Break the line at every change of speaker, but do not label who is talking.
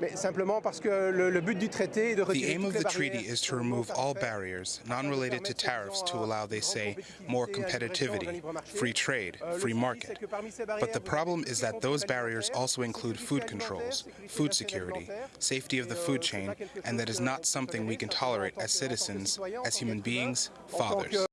The aim of the treaty is to remove all barriers non-related to tariffs to allow, they say, more competitivity, free trade, free market. But the problem is that those barriers also include food controls, food security, safety of the food chain, and that is not something we can tolerate as citizens, as human beings, fathers.